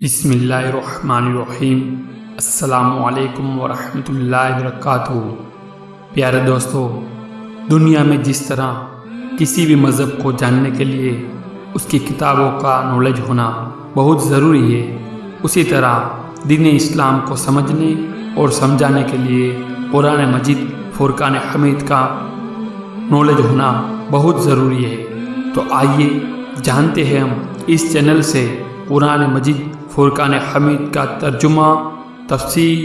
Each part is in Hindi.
बिस्मिल्लाहिर्रहमानिर्रहीम। अस्सलामुअलैकुम वरहमतुल्लाहि वबरकातुहू। प्यारे दोस्तों, दुनिया में जिस तरह किसी भी मज़हब को जानने के लिए उसकी किताबों का नॉलेज होना बहुत ज़रूरी है, उसी तरह दीन इस्लाम को समझने और समझाने के लिए कुरान मजिद, फ़ुरकान हमीद का नॉलेज होना बहुत ज़रूरी है। तो आइए जानते हैं हम इस चैनल से कुरान मजिद फ़ुरकान हमीद का तर्जुमा तफसीर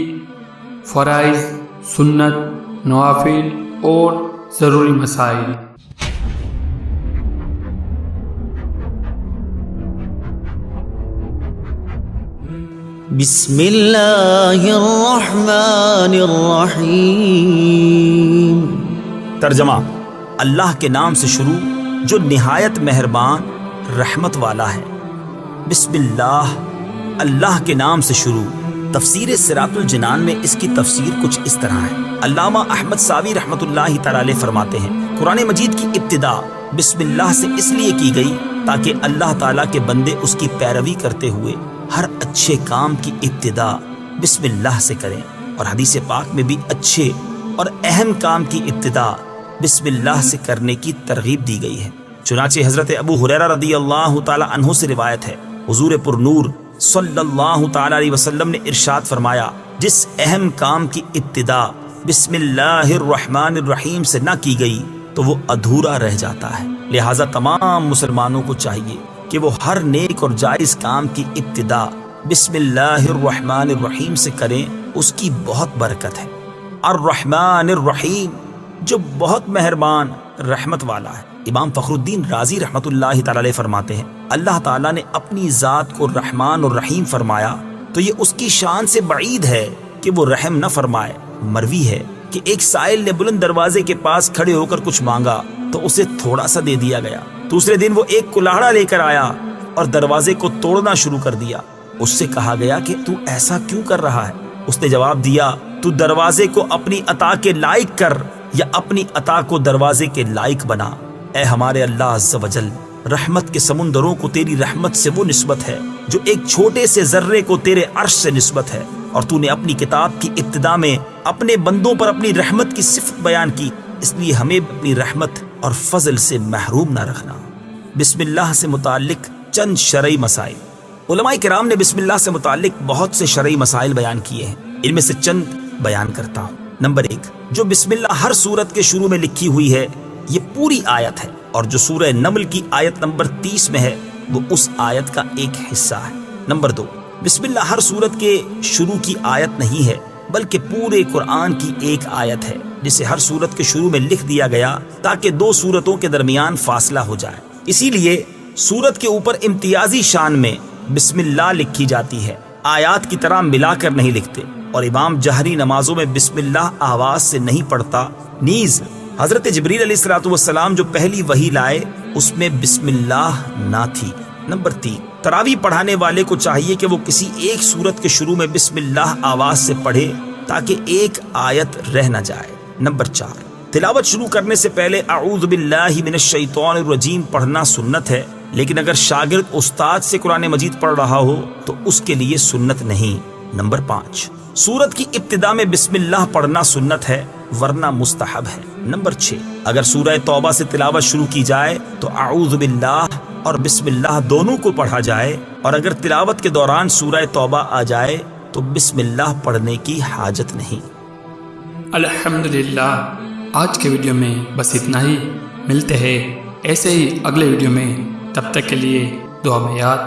फ़राइज़ सुन्नत नवाफिल और ज़रूरी मसाइल। बिस्मिल्लाहिर्रहमानिर्रहीम। तर्जमा अल्लाह के नाम से शुरू जो निहायत मेहरबान रहमत वाला है। बिस्मिल्लाह अल्लाह के नाम से शुरू। तफसीर सिरातुल जनान में इसकी तफसीर कुछ इस तरह है। अल्लामा अहमद सावी रहमतुल्लाह ताला फरमाते हैं, कुरान मजीद की इब्तिदा बिस्मिल्लाह से इसलिए की गई ताकि अल्लाह ताला के बंदे उसकी पैरवी करते हुए हर अच्छे काम की इब्तिदा बिस्मिल्लाह से करें। और हदीस पाक में भी अच्छे और अहम काम की इब्तिदा बिस्मिल्लाह से करने की तरगीब दी गई है। चुनाचे हज़रत अबू हुरैरा रदी अल्लाह तु से रिवायत है हुजूर पुरनूर सल्लल्लाहु ने इरशाद फरमाया, जिस अहम काम की इब्तिदा बिस्मिल्लाहिर्रहमानिर्रहीम से न की गई तो वो अधूरा रह जाता है। लिहाजा तमाम मुसलमानों को चाहिए कि वो हर नेक और जायज़ काम की इब्तिदा बिस्मिल्लाहिर्रहमानिर्रहीम से करें, उसकी बहुत बरकत है। अर्रहमानिर्रहीम, जो बहुत मेहरबान रहमत वाला है। इमाम फ़खरुद्दीन राज़ी ताला फरमाते हैं, अल्लाह ताला ने अपनी ज़ात को रहमान और रहीम फरमाया तो ये उसकी शान से बईद है कि वो रहम न फरमाए। मरवी है कि एक साइल ने बुलंद दरवाजे के पास खड़े होकर कुछ मांगा तो उसे थोड़ा सा दे दिया गया। दूसरे दिन वो एक कुल्हाड़ा लेकर आया और दरवाजे को तोड़ना शुरू कर दिया। उससे कहा गया कि तू ऐसा क्यों कर रहा है? उसने जवाब दिया, तू दरवाजे को अपनी अता के लायक कर या अपनी अता को दरवाजे के लायक बना। ए हमारे अल्लाह वजल रहमत के समुंदरों को तेरी रहमत से वो नस्बत है, जो एक छोटे से जर्रे को तेरे अर्श से नस्बत है। और तूने अपनी किताब की इब्तदा में अपने बंदों पर अपनी रहमत की सिफत बयान की, इसलिए हमें अपनी रहमत और फजल से महरूम ना रखना। बिस्मिल्लाह से मुतालिक चंद शरई मसाइल। उलमाई कराम ने बिस्मिल्लाह से मुतालिक बहुत से शरई मसाइल बयान किए हैं। इनमें से चंद बयान करता हूँ। नंबर एक, जो बिस्मिल्लाह हर सूरत के शुरू में लिखी हुई है, ये पूरी आयत है। और जो सूरह नमल की आयत नंबर तीस में है, वो उस आयत का एक हिस्सा है। नंबर दो, बिस्मिल्लाह हर सूरत के शुरू की आयत नहीं है, बल्कि पूरे कुरान की एक आयत है, जिसे हर सूरत के शुरू में लिख दिया गया, ताकि दो सूरतों के दरमियान फासला हो जाए। इसीलिए सूरत के ऊपर इम्तियाजी शान में बिस्मिल्लाह लिखी जाती है। आयात की तरह मिलाकर नहीं लिखते। और इमाम जहरी नमाजों में बिस्मिल्लाह आवाज़ से नहीं पढ़ता। नीज, हज़रत जबरील सलाम जो पहली वही लाए, उसमें बिस्मिल्लाह ना थी। नंबर तीन, तरावी पढ़ाने वाले को चाहिए कि वो किसी एक सूरत के शुरू में बिस्मिल्लाह आवाज़ से पढ़े, ताकि एक आयत रह न जाए। नंबर चार, तिलावत शुरू करने से पहले आऊज़बिल्लाजीम पढ़ना सुन्नत है, लेकिन अगर शागिर्द उस्ताद से कुरान मजीद पढ़ रहा हो तो उसके लिए सुन्नत नहीं। नंबर पाँच सूरत की इब्तदा में बिस्मिल्लाह पढ़ना सुन्नत है, वरना मुस्तहब है। नंबर छः अगर सूरह तौबा से तिलावत शुरू की जाए तो आऊज़ बिल्लाह और बिस्मिल्लाह दोनों को पढ़ा जाए, और अगर तिलावत के दौरान सूरह तौबा आ जाए तो बिस्मिल्लाह पढ़ने की हाजत नहीं। अल्हम्दुलिल्लाह, आज के वीडियो में बस इतना ही। मिलते हैं ऐसे ही अगले वीडियो में। तब तक के लिए दुआ में याद।